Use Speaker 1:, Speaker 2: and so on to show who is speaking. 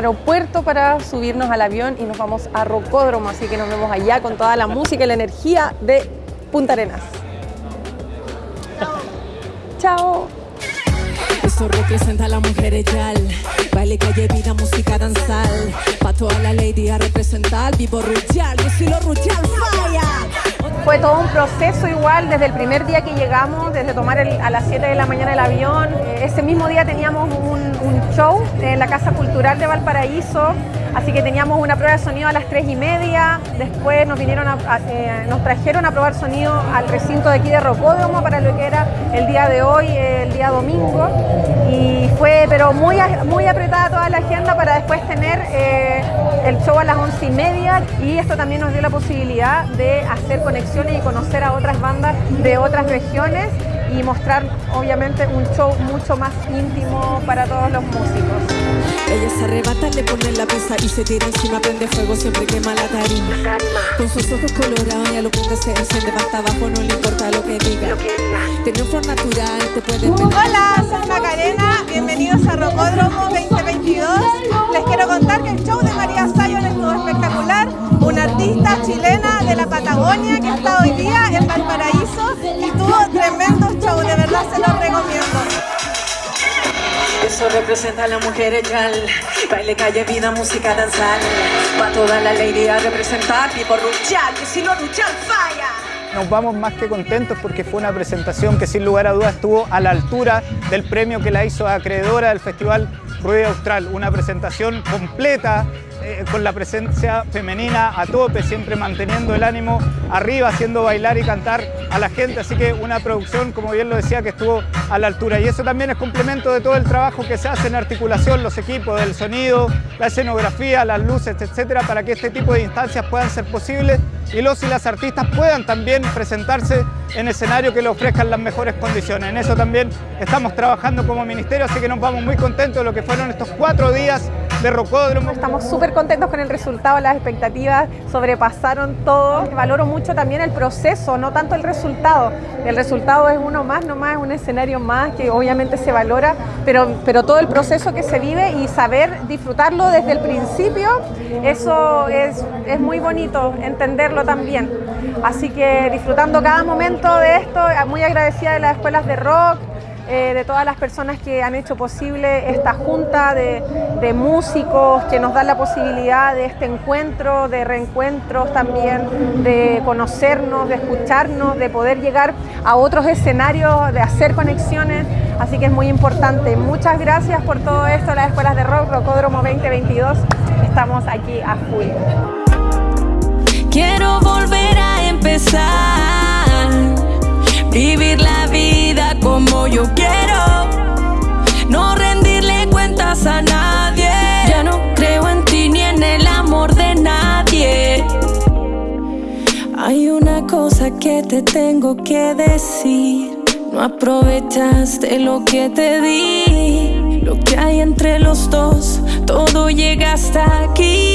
Speaker 1: aeropuerto para subirnos al avión y nos vamos a Rocódromo, así que nos vemos allá con toda la música y la energía de Punta Arenas. Chao.
Speaker 2: Esto representa a la mujer echal Baile, calle, vida, música, danzal Pa' toda la lady a representar Vivo Ruchal, yo soy lo Ruchal, fire
Speaker 1: Fue todo un proceso igual desde el primer día que llegamos, desde tomar a las 7 de la mañana el avión. Eh, ese mismo día teníamos un show en la Casa Cultural de Valparaíso Así que teníamos una prueba de sonido a las 3 y media, después eh, nos trajeron a probar sonido al recinto de aquí de Rocódromo para lo que era el día de hoy, el día domingo. Y fue pero muy, muy apretada toda la agenda para después tener eh, el show a las 11 y media y esto también nos dio la posibilidad de hacer conexiones y conocer a otras bandas de otras regiones y mostrar obviamente un show mucho más íntimo para todos los músicos.
Speaker 2: Ella se arrebata, le pone la pesa y se tira encima, prende fuego, siempre quema la tarima. Con sus ojos colorados, ella lo que se enciende, hasta abajo, no le importa lo que diga. Tiene un flor natural, te puede
Speaker 3: Hola, soy Macarena, bienvenidos a Rocódromo 2022. Les quiero contar que el show de María Sayon estuvo espectacular, una artista chilena de la Patagonia que está hoy día en Valparaíso y tuvo tremendo show, de verdad se los recomiendo.
Speaker 2: Eso representa a la mujer echal Baile, calle, vida, música, danzar. Pa' toda la lady a representar. Tipo Ruchal, que si no Ruchal falla.
Speaker 4: Nos vamos más que contentos porque fue una presentación que sin lugar a dudas estuvo a la altura del premio que la hizo acreedora del Festival Rueda Austral. Una presentación completa, eh, con la presencia femenina a tope, siempre manteniendo el ánimo arriba, haciendo bailar y cantar a la gente, así que una producción, como bien lo decía, que estuvo a la altura. Y eso también es complemento de todo el trabajo que se hace en articulación, los equipos, del sonido, la escenografía, las luces, etcétera, para que este tipo de instancias puedan ser posibles y los y las artistas puedan también presentarse en escenario que le ofrezcan las mejores condiciones. En eso también estamos trabajando como ministerio, así que nos vamos muy contentos de lo que fueron estos cuatro días de Rocódromo.
Speaker 1: Estamos súper contentos con el resultado, las expectativas sobrepasaron todo. Valoro mucho también el proceso, no tanto el resultado. El resultado es uno más, nomás es un escenario más que obviamente se valora, pero, pero todo el proceso que se vive y saber disfrutarlo desde el principio, eso es, es muy bonito, entenderlo también. Así que disfrutando cada momento de esto, muy agradecida de las escuelas de rock, eh, de todas las personas que han hecho posible esta junta de, músicos que nos dan la posibilidad de este encuentro, de reencuentros también, de conocernos, de escucharnos, de poder llegar a otros escenarios, de hacer conexiones, así que es muy importante. Muchas gracias por todo esto, las Escuelas de Rock, Rocódromo 2022, estamos aquí a full.
Speaker 2: Quiero volver a empezar, vivir la yo quiero, no rendirle cuentas a nadie. Ya no creo en ti ni en el amor de nadie. Hay una cosa que te tengo que decir. No aprovechaste lo que te di, lo que hay entre los dos, todo llega hasta aquí.